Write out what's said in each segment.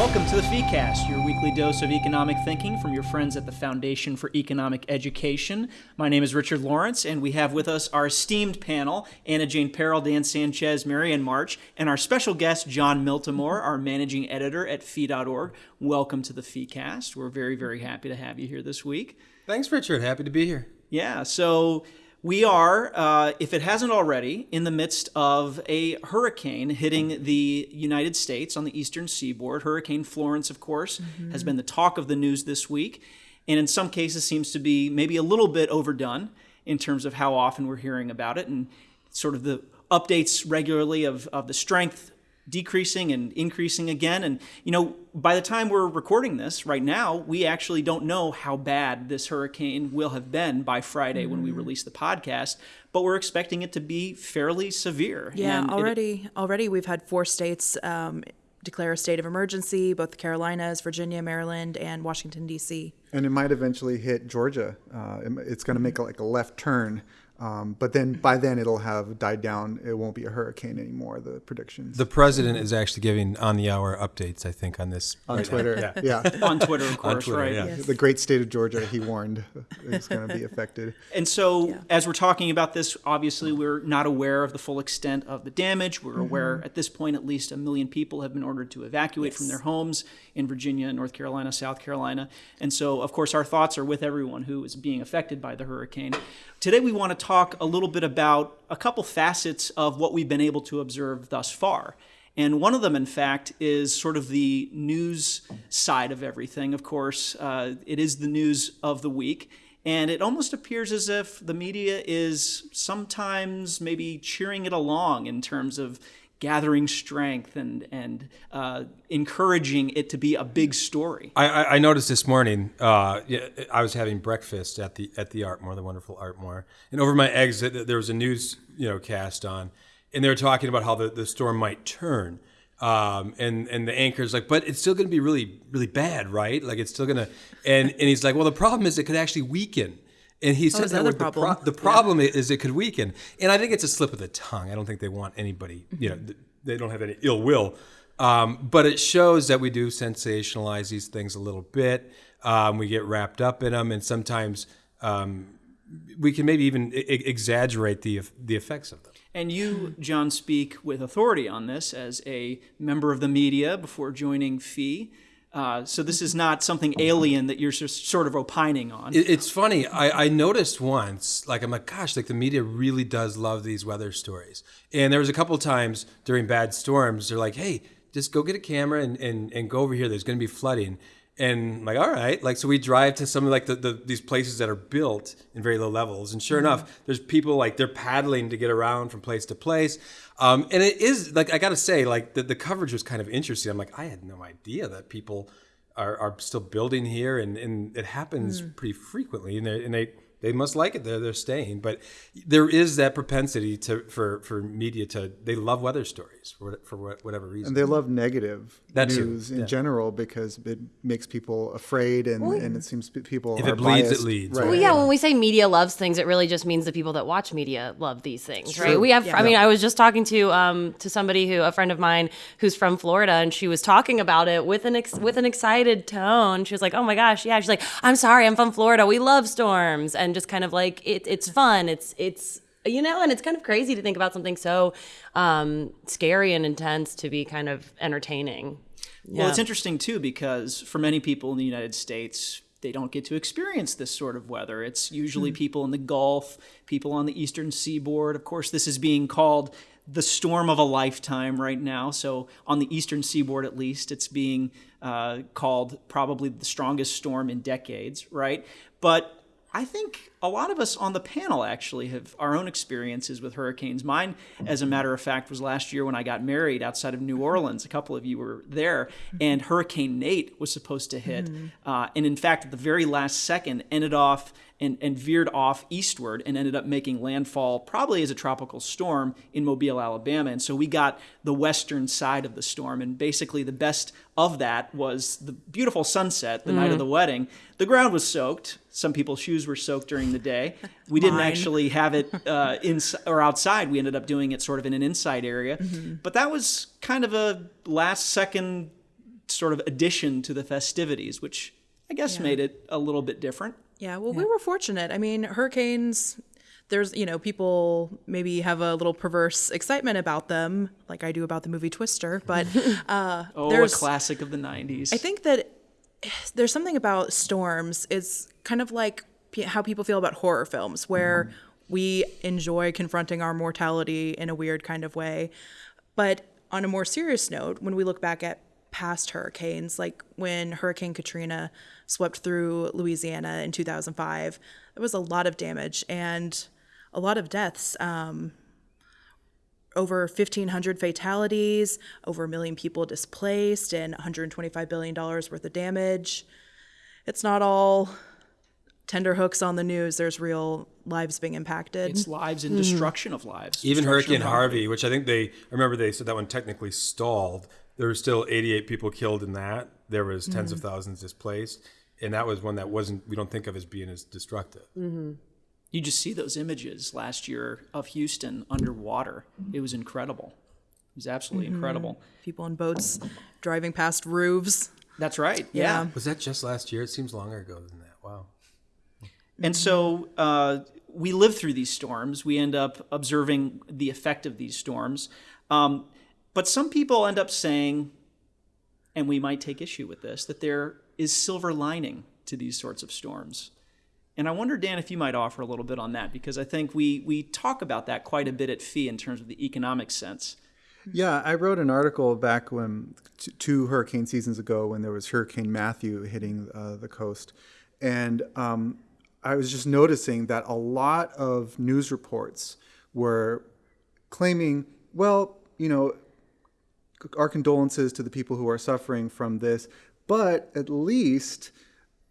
Welcome to the FeeCast, your weekly dose of economic thinking from your friends at the Foundation for Economic Education. My name is Richard Lawrence, and we have with us our esteemed panel Anna Jane Perrell, Dan Sanchez, Marianne March, and our special guest, Jon Miltimore, our managing editor at Fee.org. Welcome to the FeeCast. We're very, very happy to have you here this week. Thanks, Richard. Happy to be here. Yeah, so we are, uh, if it hasn't already, in the midst of a hurricane hitting the United States on the eastern seaboard. Hurricane Florence, of course, mm-hmm. has been the talk of the news this week, and in some cases seems to be maybe a little bit overdone in terms of how often we're hearing about it and sort of the updates regularly of, of the strength decreasing and increasing again. And, you know, by the time we're recording this right now, we actually don't know how bad this hurricane will have been by Friday mm. when we mm. release the podcast, but we're expecting it to be fairly severe. Yeah, and already, it, already we've had four states um, declare a state of emergency, both the Carolinas, Virginia, Maryland, and Washington, D.C. And it might eventually hit Georgia. Uh, it's going to make like a left turn um, but then by then it'll have died down. It won't be a hurricane anymore. The predictions. The president is actually giving on the hour updates. I think on this on right Twitter. yeah. yeah. on Twitter, of course. Twitter, right. Yeah. Yes. The great state of Georgia. He warned is going to be affected. And so, yeah. as we're talking about this, obviously we're not aware of the full extent of the damage. We're mm-hmm. aware at this point at least a million people have been ordered to evacuate yes. from their homes in Virginia, North Carolina, South Carolina, and so of course our thoughts are with everyone who is being affected by the hurricane. Today, we want to talk a little bit about a couple facets of what we've been able to observe thus far. And one of them, in fact, is sort of the news side of everything. Of course, uh, it is the news of the week. And it almost appears as if the media is sometimes maybe cheering it along in terms of gathering strength and and uh, encouraging it to be a big story. I, I noticed this morning. Uh, I was having breakfast at the at the Ardmore, the wonderful Ardmore, and over my exit there was a news you know cast on, and they were talking about how the, the storm might turn. Um, and and the anchor's like, but it's still going to be really really bad, right? Like it's still going to, and and he's like, well, the problem is it could actually weaken. And he oh, said that the, problem. Pro- the problem yeah. is it could weaken. And I think it's a slip of the tongue. I don't think they want anybody, you know, mm-hmm. they don't have any ill will. Um, but it shows that we do sensationalize these things a little bit. Um, we get wrapped up in them, and sometimes um, we can maybe even I- exaggerate the the effects of them. And you, John, speak with authority on this as a member of the media before joining Fee. Uh, so this is not something alien that you're just sort of opining on. It's funny. I, I, noticed once, like I'm like, gosh, like the media really does love these weather stories. And there was a couple times during bad storms, they're like, hey, just go get a camera and, and, and go over here. There's going to be flooding and I'm like all right like so we drive to some of like the, the, these places that are built in very low levels and sure mm-hmm. enough there's people like they're paddling to get around from place to place um, and it is like i gotta say like the, the coverage was kind of interesting i'm like i had no idea that people are, are still building here and, and it happens mm. pretty frequently and, they, and they they must like it. They're they're staying, but there is that propensity to for for media to they love weather stories for for whatever reason, and they love negative that news too. in yeah. general because it makes people afraid, and, well, and it seems people if it bleeds, biased. it leads. Right. Well, yeah, when we say media loves things, it really just means the people that watch media love these things, right? We have. Yeah. I mean, I was just talking to um to somebody who a friend of mine who's from Florida, and she was talking about it with an ex- with an excited tone. She was like, "Oh my gosh, yeah." She's like, "I'm sorry, I'm from Florida. We love storms," and just kind of like it, it's fun. It's it's you know, and it's kind of crazy to think about something so um, scary and intense to be kind of entertaining. Well, it's interesting too because for many people in the United States, they don't get to experience this sort of weather. It's usually mm. people in the Gulf, people on the eastern seaboard. Of course, this is being called the storm of a lifetime right now. So, on the eastern seaboard at least, it's being uh, called probably the strongest storm in decades, right? But I think a lot of us on the panel actually have our own experiences with hurricanes. Mine, as a matter of fact, was last year when I got married outside of New Orleans. A couple of you were there, and Hurricane Nate was supposed to hit. Mm-hmm. Uh, and in fact, at the very last second, ended off and, and veered off eastward and ended up making landfall probably as a tropical storm in Mobile, Alabama. And so we got the western side of the storm. And basically, the best of that was the beautiful sunset the mm. night of the wedding. The ground was soaked. Some people's shoes were soaked during the day. We didn't actually have it uh, in or outside. We ended up doing it sort of in an inside area. Mm-hmm. But that was kind of a last second sort of addition to the festivities, which I guess Yeah. made it a little bit different. Yeah, well, we were fortunate. I mean, hurricanes, there's, you know, people maybe have a little perverse excitement about them, like I do about the movie Twister, but uh, Oh, there's, a classic of the 90s. I think that there's something about storms. It's kind of like how people feel about horror films, where we enjoy confronting our mortality in a weird kind of way. But on a more serious note, when we look back at past hurricanes, like when Hurricane Katrina swept through Louisiana in 2005, there was a lot of damage and a lot of deaths. Um, over 1,500 fatalities, over a million people displaced, and $125 billion worth of damage. It's not all tender hooks on the news. There's real lives being impacted. it's lives and destruction of lives. Even Destruction Hurricane of Harvey, which I think they I remember they said that one technically stalled. There were still 88 people killed in that. There was 10s Mm-hmm. of thousands displaced, and that was one that wasn't we don't think of as being as destructive. You just see those images last year of Houston underwater. It was incredible. It was absolutely Mm-hmm. incredible. People in boats driving past roofs. That's right. Yeah. yeah. Was that just last year? It seems longer ago than that. Wow. And so uh, we live through these storms. We end up observing the effect of these storms. Um, but some people end up saying, and we might take issue with this, that there is silver lining to these sorts of storms. And I wonder, Dan, if you might offer a little bit on that, because I think we, we talk about that quite a bit at FEE in terms of the economic sense. Yeah, I wrote an article back when two hurricane seasons ago when there was Hurricane Matthew hitting uh, the coast, and um, I was just noticing that a lot of news reports were claiming, well, you know, our condolences to the people who are suffering from this, but at least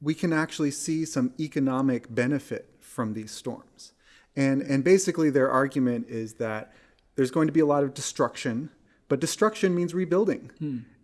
we can actually see some economic benefit from these storms. And, and basically, their argument is that there's going to be a lot of destruction, but destruction means rebuilding.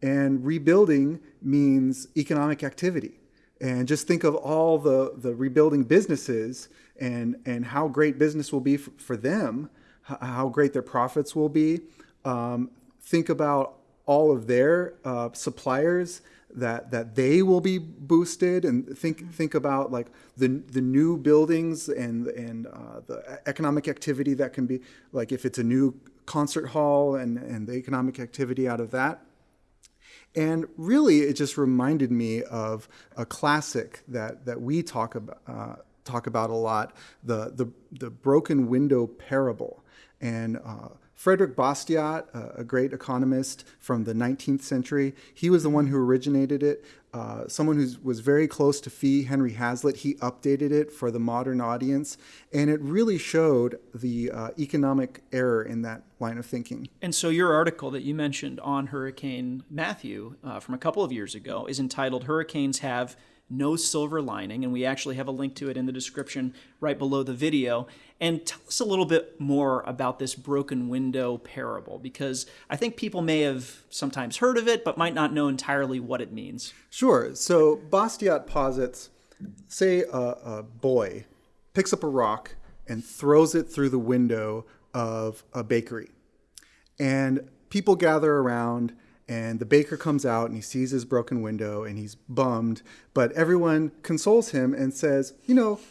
And rebuilding means economic activity. And just think of all the, the rebuilding businesses and, and how great business will be for, for them, how great their profits will be. Um, think about all of their uh, suppliers that that they will be boosted and think think about like the the new buildings and and uh, the economic activity that can be like if it's a new concert hall and and the economic activity out of that and really, it just reminded me of a classic that, that we talk about, uh, talk about a lot the, the, the broken window parable. And uh, Frederick Bastiat, a, great economist from the 19th century, he was the one who originated it. Uh, someone who was very close to Fee, Henry Hazlitt, he updated it for the modern audience. And it really showed the uh, economic error in that line of thinking. And so your article that you mentioned on Hurricane Matthew uh, from a couple of years ago is entitled Hurricanes Have No Silver Lining. And we actually have a link to it in the description right below the video. And tell us a little bit more about this broken window parable, because I think people may have sometimes heard of it, but might not know entirely what it means. Sure. So Bastiat posits, say a, a boy picks up a rock and throws it through the window of a bakery. And people gather around, and the baker comes out and he sees his broken window and he's bummed. But everyone consoles him and says, you know,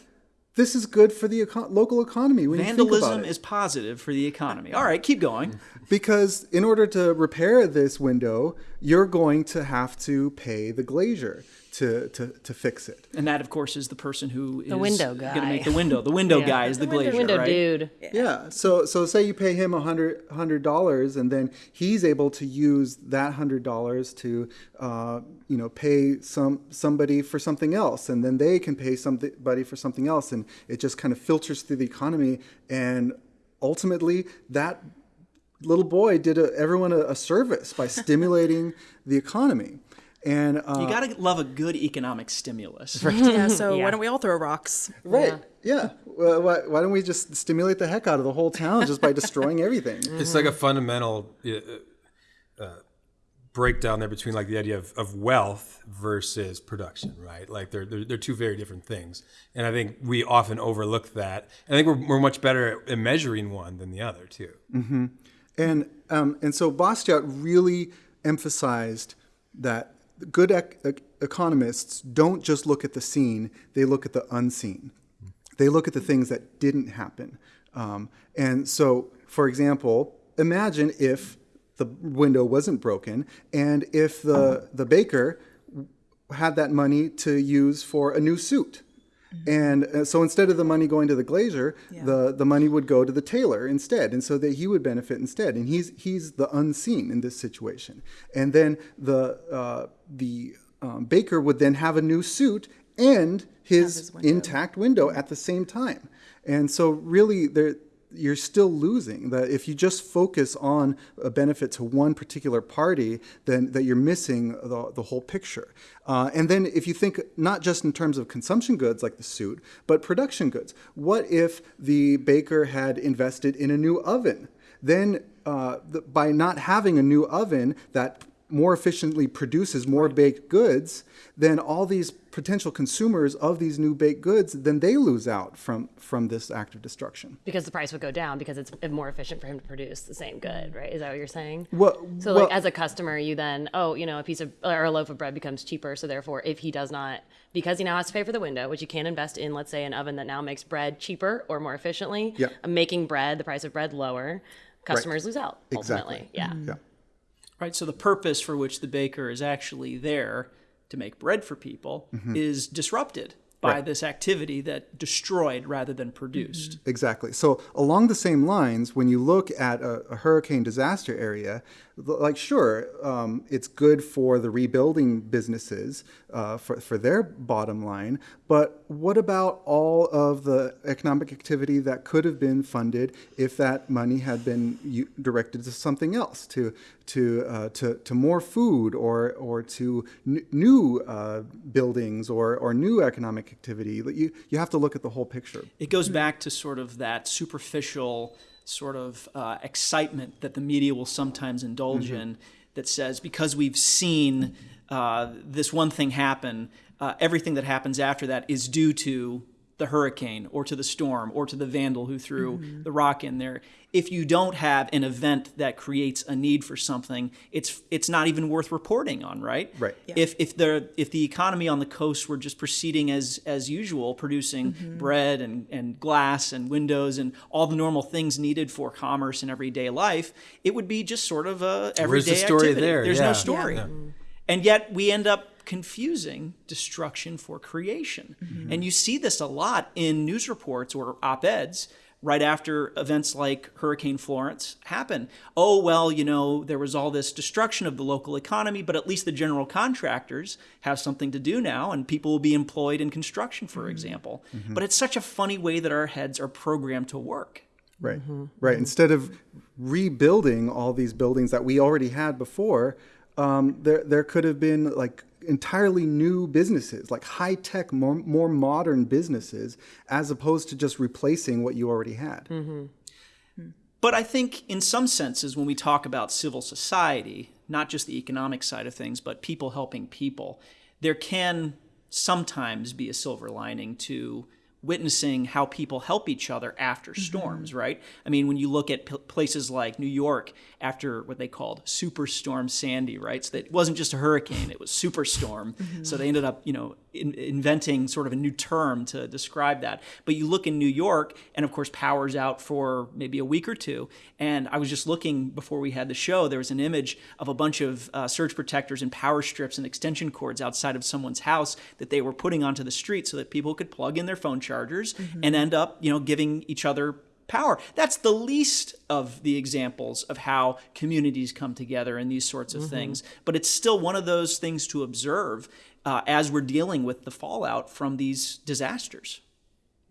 this is good for the eco- local economy. When you think about Vandalism is positive for the economy. All right, keep going. Because in order to repair this window, you're going to have to pay the glazier to, to, to fix it. And that, of course, is the person who is window going to make the window. The window Yeah. guy is the, glazier, Window right? dude. Yeah. So so say you pay him a hundred hundred dollars, and then he's able to use that hundred dollars to, uh, you know, pay some somebody for something else, and then they can pay somebody for something else, and it just kind of filters through the economy, and ultimately that little boy did a, everyone a, a service by stimulating the economy, and uh, You got to love a good economic stimulus. Right? Yeah, so Yeah. why don't we all throw rocks? right. Yeah. Well, why, why don't we just stimulate the heck out of the whole town just by destroying everything? It's like a fundamental uh, uh, breakdown there between like the idea of, of wealth versus production, right? Like they're, they're they're two very different things, and I think we often overlook that. And I think we're we're much better at measuring one than the other too. And um, and so Bastiat really emphasized that good ec- ec- economists don't just look at the seen; they look at the unseen. They look at the things that didn't happen. Um, and so, for example, imagine if the window wasn't broken and if the the baker had that money to use for a new suit. And uh, so instead of the money going to the glazier, the, the money would go to the tailor instead, and so that he would benefit instead. And he's he's the unseen in this situation. And then the uh, the um, baker would then have a new suit and his, his window. intact window at the same time. And so really there you're still losing. That if you just focus on a benefit to one particular party, then that you're missing the, the whole picture. Uh, and then if you think not just in terms of consumption goods like the suit, but production goods. What if the baker had invested in a new oven? Then uh, the, by not having a new oven that more efficiently produces more baked goods, then all these potential consumers of these new baked goods, then they lose out from from this act of destruction. because the price would go down because it's more efficient for him to produce the same good, right? Is that what you're saying? Well, So, well- like, as a customer, you then, oh, you know, a piece of or a loaf of bread becomes cheaper. So, therefore, if he does not, because he now has to pay for the window, which you can invest in, let's say, an oven that now makes bread cheaper or more efficiently, Yeah. making bread, the price of bread lower, customers lose out ultimately. Exactly. Yeah. Mm-hmm. Yeah. Right? So the purpose for which the baker is actually there to make bread for people mm-hmm. is disrupted by this activity that destroyed rather than produced. Exactly. So along the same lines, when you look at a, a hurricane disaster area, like sure, um, it's good for the rebuilding businesses uh, for for their bottom line, but what about all of the economic activity that could have been funded if that money had been directed to something else, to to uh, to, to more food or or to new uh, buildings or or new economic activity? You you have to look at the whole picture. It goes back to sort of that superficial sort of uh, excitement that the media will sometimes indulge in that says because we've seen uh, this one thing happen, uh, everything that happens after that is due to the hurricane or to the storm or to the vandal who threw mm-hmm. the rock in there. If you don't have an event that creates a need for something, it's it's not even worth reporting on, right? Right. If if the if the economy on the coast were just proceeding as as usual, producing mm-hmm. bread and, and glass and windows and all the normal things needed for commerce and everyday life, it would be just sort of a everyday the story activity. there? There's Yeah. no story. Mm-hmm. And yet we end up confusing destruction for creation. Mm-hmm. And you see this a lot in news reports or op-eds right after events like Hurricane Florence happen. Oh, well, you know, there was all this destruction of the local economy, but at least the general contractors have something to do now and people will be employed in construction, for mm-hmm. example. Mm-hmm. But it's such a funny way that our heads are programmed to work. Right. Right. Instead of rebuilding all these buildings that we already had before, um, there there could have been like entirely new businesses, like high tech, more more modern businesses, as opposed to just replacing what you already had. Mm-hmm. Hmm. But I think, in some senses, when we talk about civil society, not just the economic side of things, but people helping people, there can sometimes be a silver lining to witnessing how people help each other after mm-hmm. storms, right? I mean, when you look at p- places like New York after what they called Superstorm Sandy, right? So that it wasn't just a hurricane, it was superstorm. Mm-hmm. So they ended up, you know, in, inventing sort of a new term to describe that. But you look in New York, and of course, power's out for maybe a week or two. And I was just looking before we had the show, there was an image of a bunch of uh, surge protectors and power strips and extension cords outside of someone's house that they were putting onto the street so that people could plug in their phone chargers and end up, you know, giving each other power. That's the least of the examples of how communities come together and these sorts of things. But it's still one of those things to observe uh, as we're dealing with the fallout from these disasters.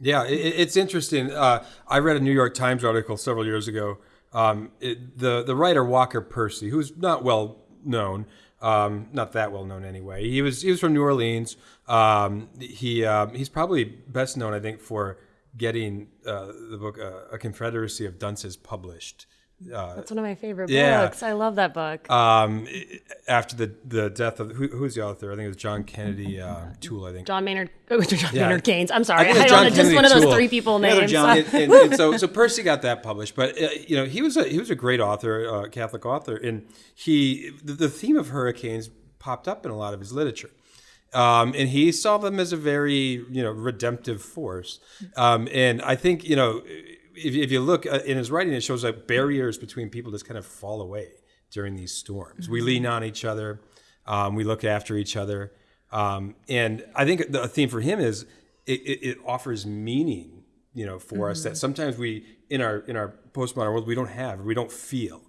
Yeah, it, it's interesting. Uh, I read a New York Times article several years ago. Um, it, the the writer Walker Percy, who's not well known, um, not that well known anyway. He was he was from New Orleans. Um, he um, he's probably best known, I think, for getting uh, the book uh, A Confederacy of Dunces published. Uh, That's one of my favorite Yeah. books. I love that book. um, after the the death of who, who's the author? I think it was John Kennedy uh, Toole. I think. John Maynard, oh, John Yeah. Maynard Keynes. I'm sorry. think I, it's don't John know, just Kennedy one of those Toole. three people The other names. John. and, and, and so so Percy got that published, but uh, you know he was a he was a great author, uh, Catholic author, and he the, the theme of hurricanes popped up in a lot of his literature. Um, and he saw them as a very, you know, redemptive force. Um, and I think, you know, if, if you look uh, in his writing, it shows like barriers between people just kind of fall away during these storms. We lean on each other, um, we look after each other. Um, and I think the theme for him is it, it, it offers meaning, you know, for us that sometimes we in our in our postmodern world we don't have, we don't feel,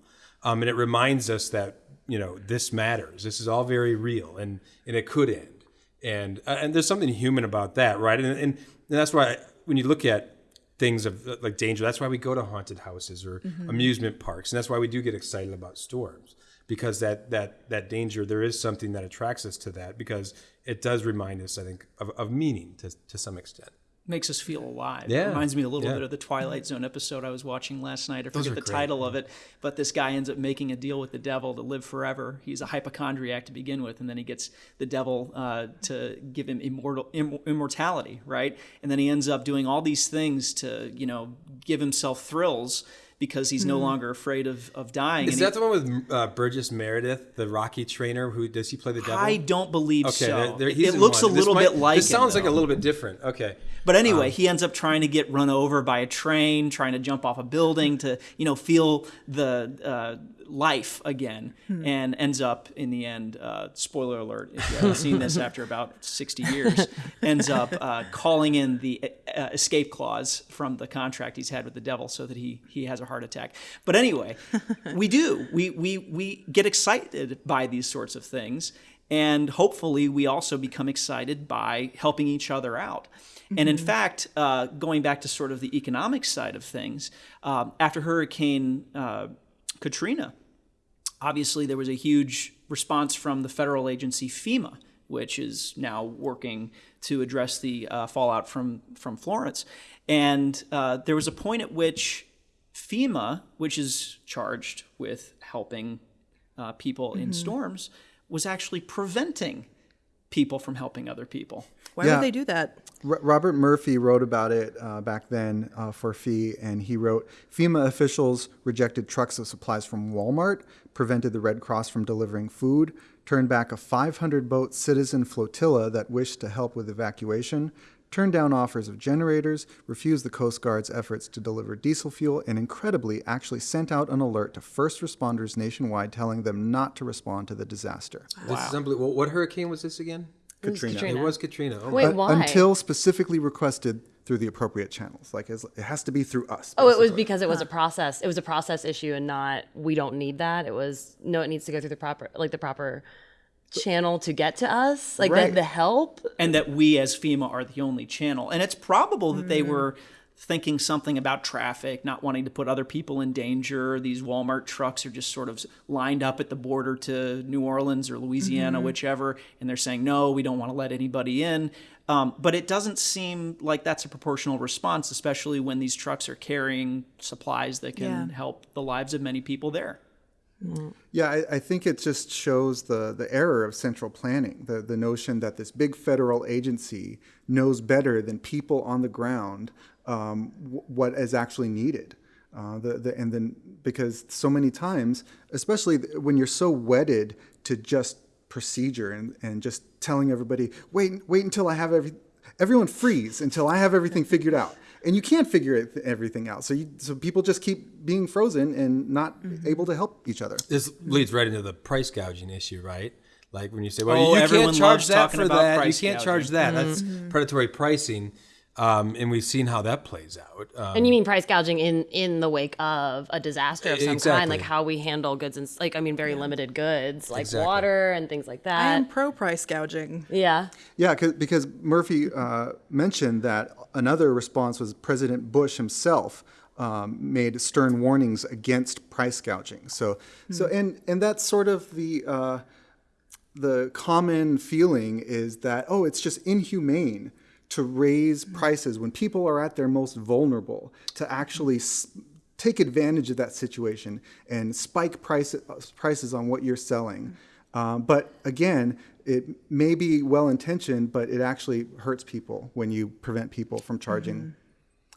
um, and it reminds us that you know this matters. This is all very real, and and it could end, and uh, and there's something human about that, right? And and, and that's why when you look at things of like danger, that's why we go to haunted houses or mm-hmm. amusement parks, and that's why we do get excited about storms because that that that danger there is something that attracts us to that because it does remind us, I think, of, of meaning to to some extent. Makes us feel alive. Yeah. It reminds me a little Yeah. bit of the Twilight Zone episode I was watching last night. I Those forget the great. title of it, but this guy ends up making a deal with the devil to live forever. He's a hypochondriac to begin with, and then he gets the devil uh, to give him immortal Im- immortality, right? And then he ends up doing all these things to, you know, give himself thrills because he's no longer afraid of, of dying. Is And that he- the one with uh, Burgess Meredith, the Rocky trainer? Who does he play the devil? I don't believe Okay, so. It- looks a little might- bit like This him, sounds like a little bit different. Okay. But anyway, he ends up trying to get run over by a train, trying to jump off a building to, you know, feel the uh, life again, and ends up in the end. Uh, spoiler alert: if you haven't seen this after about sixty years, ends up uh, calling in the uh, escape clause from the contract he's had with the devil, so that he he has a heart attack. But anyway, we do we we we get excited by these sorts of things. And hopefully, we also become excited by helping each other out. And in fact, uh, going back to sort of the economic side of things, um, after Hurricane uh, Katrina, obviously there was a huge response from the federal agency FEMA, which is now working to address the uh, fallout from from Florence. And uh, there was a point at which FEMA, which is charged with helping uh, people in storms, was actually preventing people from helping other people. Why Yeah. would they do that? R- Robert Murphy wrote about it uh, back then uh, for Fee, and he wrote FEMA officials rejected trucks of supplies from Walmart, prevented the Red Cross from delivering food, turned back a 500 boat citizen flotilla that wished to help with evacuation, turned down offers of generators, refused the Coast Guard's efforts to deliver diesel fuel, and incredibly actually sent out an alert to first responders nationwide telling them not to respond to the disaster. This is unbelievable. What hurricane was this again? It was Katrina. It was Katrina. Oh, Wait, uh, why? Until specifically requested through the appropriate channels. Like it has to be through us. Oh, it was because it was a process. It was a process issue, and not we don't need that. It was no, it needs to go through the proper, like the proper channel to get to us, like Right. the, the help. and that we as FEMA are the only channel. And it's probable that they were thinking something about traffic, not wanting to put other people in danger. These Walmart trucks are just sort of lined up at the border to New Orleans or Louisiana, whichever, and they're saying, no, we don't want to let anybody in. Um, but it doesn't seem like that's a proportional response, especially when these trucks are carrying supplies that can Yeah. help the lives of many people there. Yeah, I, I think it just shows the, the error of central planning, the, the notion that this big federal agency knows better than people on the ground um, what is actually needed. Uh, the, the, and then because so many times, especially when you're so wedded to just procedure and, and just telling everybody, wait, wait until I have every, everyone freeze until I have everything figured out. And you can't figure it, everything out. So, you, so people just keep being frozen and not mm-hmm. able to help each other. This leads right into the price gouging issue, right? Like when you say, "Well, Oh, you everyone can't charge loves that talking for about that. You can't charge gouging." that. That's mm-hmm. predatory pricing." Um, and we've seen how that plays out. Um, And you mean price gouging in in the wake of a disaster of some kind, like how we handle goods and like I mean very limited goods like Exactly. water and things like that. I that. am pro price gouging. yeah. Yeah, because Murphy uh, mentioned that another response was President Bush himself um, made stern warnings against price gouging. So, so and and that's sort of the uh, the common feeling is that oh, it's just inhumane to raise prices when people are at their most vulnerable to actually. S- Take advantage of that situation and spike price, prices on what you're selling. Um, but again, it may be well intentioned, but it actually hurts people when you prevent people from charging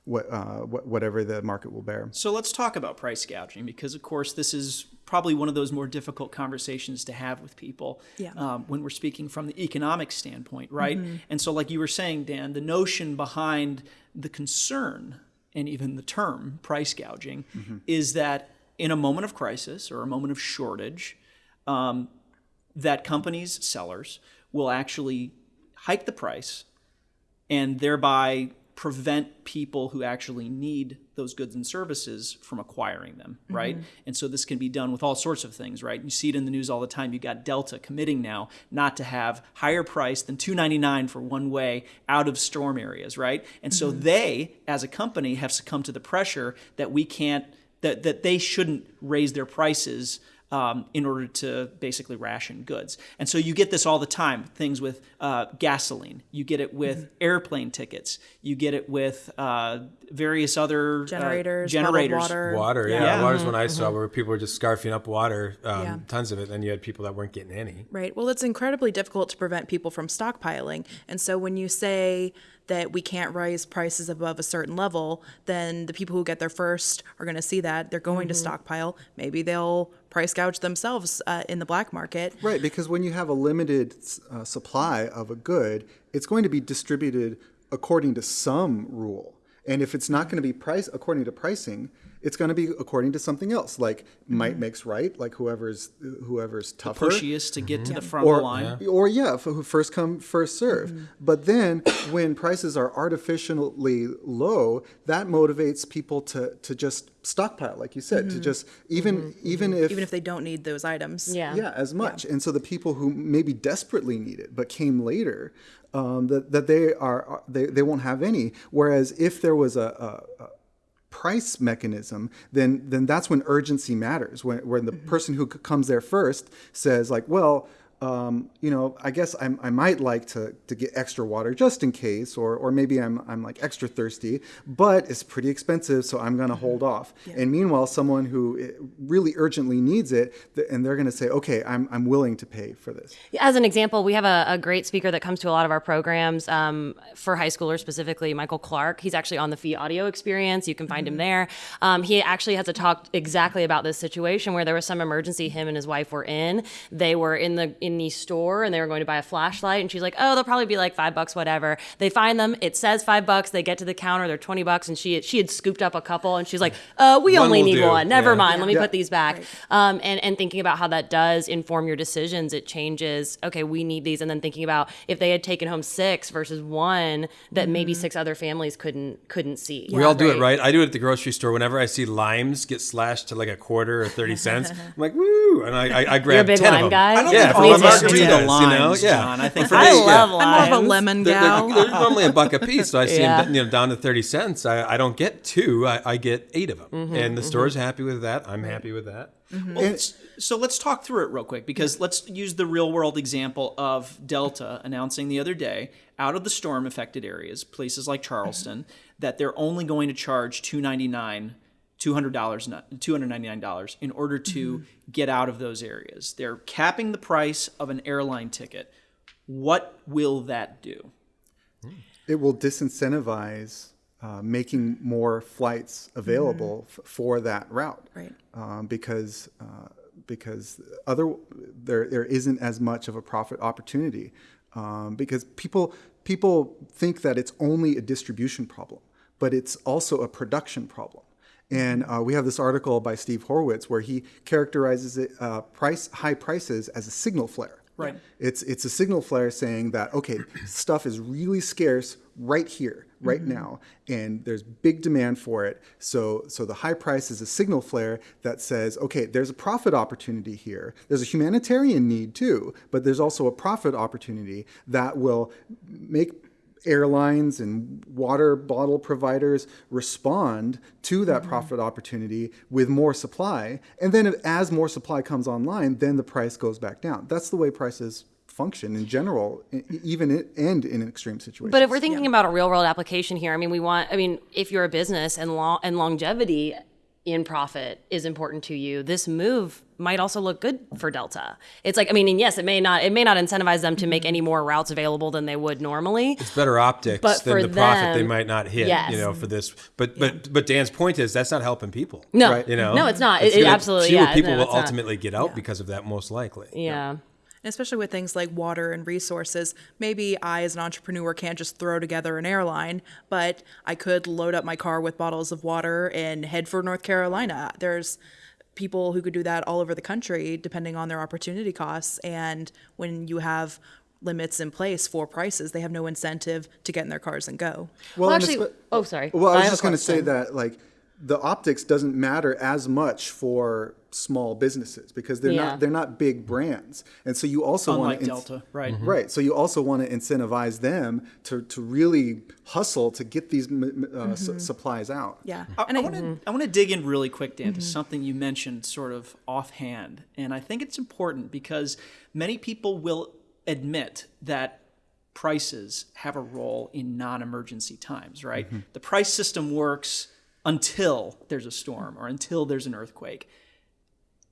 what, uh, what, whatever the market will bear. So let's talk about price gouging because, of course, this is probably one of those more difficult conversations to have with people Yeah. um, when we're speaking from the economic standpoint, right? And so, like you were saying, Dan, the notion behind the concern and even the term price gouging is that in a moment of crisis or a moment of shortage, um, that companies, sellers, will actually hike the price and thereby prevent people who actually need those goods and services from acquiring them, mm-hmm. right? And so this can be done with all sorts of things, right? You see it in the news all the time. You got Delta committing now not to have higher price than 2.99 for one way out of storm areas, right? And so mm-hmm. they as a company have succumbed to the pressure that we can't that that they shouldn't raise their prices um, in order to basically ration goods. And so you get this all the time things with uh, gasoline, you get it with airplane tickets, you get it with uh, various other uh, Generators, bottled generators. water. Water, yeah. Yeah. Water's when I saw where people were just scarfing up water, um, Yeah. tons of it. Then you had people that weren't getting any. Right. Well, it's incredibly difficult to prevent people from stockpiling. And so when you say that we can't raise prices above a certain level, then the people who get there first are going to see that. They're going to stockpile. Maybe they'll price gouge themselves uh, in the black market. Right, because when you have a limited uh, supply of a good, it's going to be distributed according to some rule. And if it's not going to be priced according to pricing, it's going to be according to something else, like might mm-hmm. makes right, like whoever's whoever's tougher. Pushiest to get to the mm-hmm. front of or, the line. or yeah, who first come, first serve. Mm-hmm. But then when prices are artificially low, that motivates people to to just stockpile, like you said, to just even even if Even if they don't need those items. Yeah. yeah, as much. And so the people who maybe desperately need it but came later, um, that that they are are- they, they won't have any. Whereas if there was a, a, a price mechanism, then then that's when urgency matters. When when the mm-hmm. person who comes there first says like, well. Um, you know, I guess I'm, I might like to, to get extra water just in case, or, or maybe I'm, I'm like extra thirsty, but it's pretty expensive, so I'm going to hold off. And meanwhile, someone who eh, really urgently needs it, and they're going to say, okay, I'm, I'm willing to pay for this. As an example, we have a, a great speaker that comes to a lot of our programs um, for high schoolers specifically, Michael Clark. He's actually on the Fee Audio Experience. You can find him there. Um, he actually has a talk exactly about this situation where there was some emergency him and his wife were in. They were in the in the store and they were going to buy a flashlight, and she's like, "Oh, they'll probably be like five bucks, whatever." They find them. It says five bucks. They get to the counter. They're twenty bucks, and she she had scooped up a couple, and she's like, "Uh, we One only need do. one. Never Yeah. mind. Let me Yeah. put these back." Um, and and thinking about how that does inform your decisions, it changes. Okay, we need these, and then thinking about if they had taken home six versus one that maybe Mm-hmm. six other families couldn't couldn't see. We all do it, right? I do it at the grocery store. Whenever I see limes get slashed to like a quarter or 30 cents, I'm like, woo! And I, I, I grab You're a big 10 lime of them. guy. I don't Yeah, think for Me my too. margaritas, the you know? Yeah. John. I think For for I me, love I'm more of a limes. lemon They're, gal. they're, they're normally a buck a piece, so I see Yeah. them you know down to thirty cents. I, I don't get two, I, I get eight of them, Mm-hmm, and the mm-hmm. store's happy with that. I'm mm-hmm. happy with that. Mm-hmm. Well, s- so let's talk through it real quick because let's use the real world example of Delta announcing the other day out of the storm affected areas, places like Charleston, that they're only going to charge two ninety nine. $200 $299 in order to get out of those areas. They're capping the price of an airline ticket. What will that do? It will disincentivize uh, making more flights available f- for that route. Right. Um, because uh, because other there there isn't as much of a profit opportunity. Um, because people people think that it's only a distribution problem, but it's also a production problem. And uh, we have this article by Steve Horwitz where he characterizes it uh, price high prices as a signal flare. Right. It's it's a signal flare saying that okay, stuff is really scarce right here, right now, and there's big demand for it. So so the high price is a signal flare that says okay, there's a profit opportunity here. There's a humanitarian need too, but there's also a profit opportunity that will make airlines and water bottle providers respond to that mm-hmm. profit opportunity with more supply. And then as more supply comes online then the price goes back down. That's the way prices function in general even in, and in an extreme situations. But if we're thinking about a real world application here, I mean, we want, I mean, if you're a business and long and longevity in profit is important to you, this move might also look good for Delta. It's like I mean, and yes, it may not it may not incentivize them to make any more routes available than they would normally. It's better optics But than the profit they might not hit. Yes. You know, for this. But but but Dan's point is that's not helping people. No, Right. You know, no, it's not. It, it absolutely, fewer yeah. people no, will it's not. ultimately get out because of that, most likely. Yeah. And especially with things like water and resources, maybe I, as an entrepreneur, can't just throw together an airline, but I could load up my car with bottles of water and head for North Carolina. There's people who could do that all over the country, depending on their opportunity costs. And when you have limits in place for prices, they have no incentive to get in their cars and go. Well, and actually, espe- oh, sorry. Well, I was have a just going to say that like the optics doesn't matter as much for small businesses because they're Yeah. not they're not big brands, and so you also want Unlike Delta, right? Mm-hmm. Mm-hmm. Right. So you also want to incentivize them to to really hustle to get these m- m- uh, su- mm-hmm. supplies out. Yeah. I, and I I, want to I want to dig in really quick, Dan, to something you mentioned sort of offhand, and I think it's important because many people will admit that prices have a role in non-emergency times, right? The price system works until there's a storm or until there's an earthquake.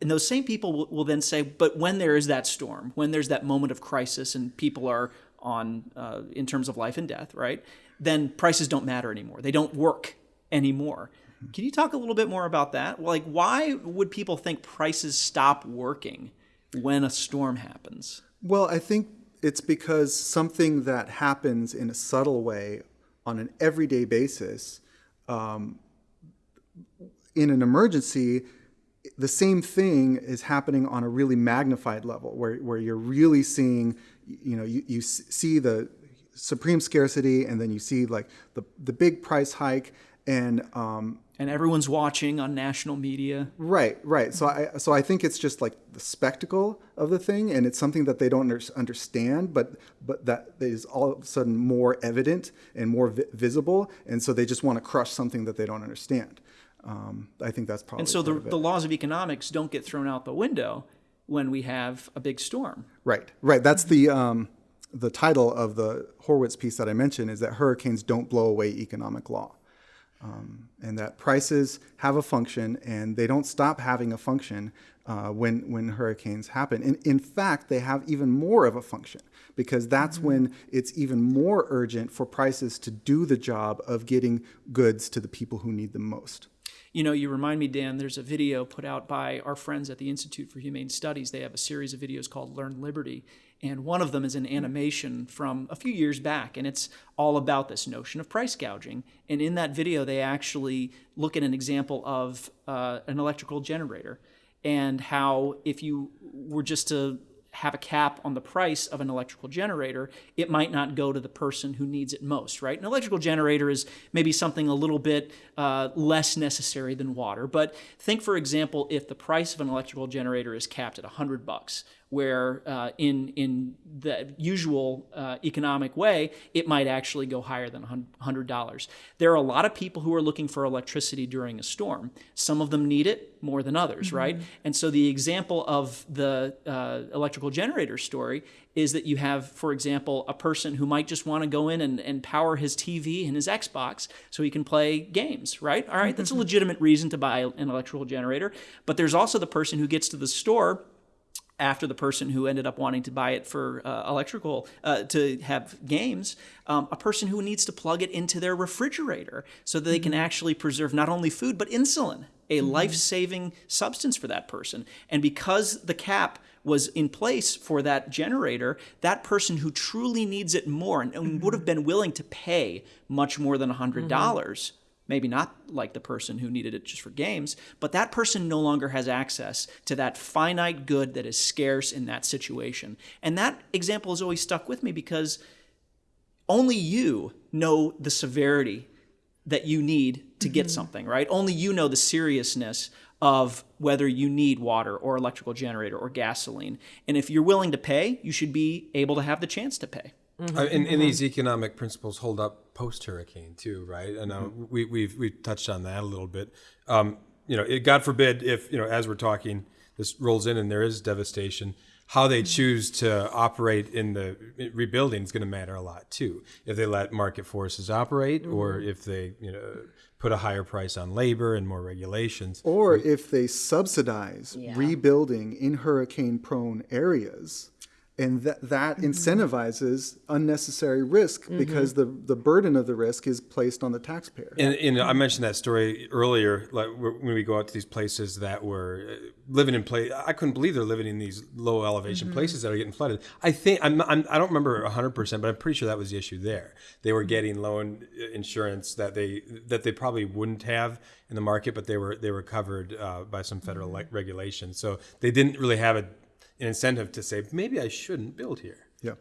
And those same people will, will then say, but when there is that storm, when there's that moment of crisis and people are on, uh, in terms of life and death, right? Then prices don't matter anymore. They don't work anymore. Can you talk a little bit more about that? Like, why would people think prices stop working when a storm happens? Well, I think it's because something that happens in a subtle way on an everyday basis, um, in an emergency, the same thing is happening on a really magnified level, where, where you're really seeing, you know, you, you see the supreme scarcity, and then you see like the the big price hike, and um, And everyone's watching on national media. Right, right. So I so I think it's just like the spectacle of the thing, and it's something that they don't understand, but but that is all of a sudden more evident and more vi- visible, and so they just want to crush something that they don't understand. Um, I think that's probably And so the, part of it. the laws of economics don't get thrown out the window when we have a big storm. right, right. That's the um, the title of the Horwitz piece that I mentioned is that hurricanes don't blow away economic law. um, and that prices have a function and they don't stop having a function uh, when when hurricanes happen. In, in fact, they have even more of a function because that's when it's even more urgent for prices to do the job of getting goods to the people who need them most. You know, you remind me, Dan, there's a video put out by our friends at the Institute for Humane Studies. They have a series of videos called Learn Liberty. And one of them is an animation from a few years back. And it's all about this notion of price gouging. And in that video, they actually look at an example of uh, an electrical generator and how if you were just to have a cap on the price of an electrical generator, it might not go to the person who needs it most, right? An electrical generator is maybe something a little bit uh, less necessary than water. But think, for example, if the price of an electrical generator is capped at 100 bucks, where uh, in in the usual uh, economic way, it might actually go higher than $100. There are a lot of people who are looking for electricity during a storm. Some of them need it more than others, right? And so the example of the uh, electrical generator story is that you have, for example, a person who might just want to go in and, and power his TV and his Xbox so he can play games, right? All right, that's a legitimate reason to buy an electrical generator. But there's also the person who gets to the store after the person who ended up wanting to buy it for uh, electrical uh, to have games, um, a person who needs to plug it into their refrigerator so that they can actually preserve not only food but insulin, a life-saving substance for that person. And because the cap was in place for that generator, that person who truly needs it more and, and would have been willing to pay much more than hundred dollars maybe not like the person who needed it just for games, but that person no longer has access to that finite good that is scarce in that situation. And that example has always stuck with me because only you know the severity that you need to get something, right? Only you know the seriousness of whether you need water or electrical generator or gasoline. And if you're willing to pay, you should be able to have the chance to pay. Uh, and, and these economic principles hold up post hurricane too, right? And uh, we, we've we've touched on that a little bit. Um, you know, it, God forbid if you know as we're talking, this rolls in and there is devastation. how they choose to operate in the rebuilding is going to matter a lot too. If they let market forces operate, or if they you know put a higher price on labor and more regulations. Or if they subsidize rebuilding in hurricane prone areas. And that, that mm-hmm. incentivizes unnecessary risk mm-hmm. because the, the burden of the risk is placed on the taxpayer. And, and I mentioned that story earlier, like when we go out to these places that were uh, living in place. I couldn't believe they're living in these low elevation mm-hmm. places that are getting flooded. I think I'm, I'm I don't remember 100, percent but I'm pretty sure that was the issue there. They were getting loan uh, insurance that they that they probably wouldn't have in the market, but they were they were covered uh, by some federal like regulation. So they didn't really have a, an incentive to say maybe I shouldn't build here. yeah.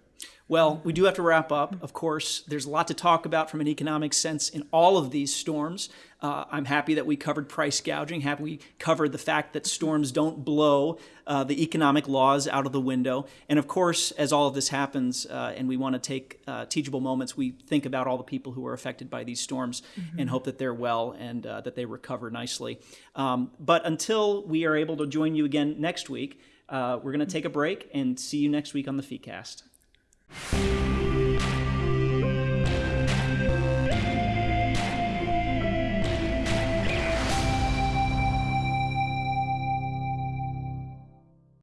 Well, we do have to wrap up. Of course, there's a lot to talk about from an economic sense in all of these storms. Uh, I'm happy that we covered price gouging, happy we covered the fact that storms don't blow uh, the economic laws out of the window. And of course, as all of this happens uh, and we want to take uh, teachable moments, we think about all the people who are affected by these storms and hope that they're well and uh, that they recover nicely. Um, but until we are able to join you again next week, uh, we're going to take a break and see you next week on the FeeCast.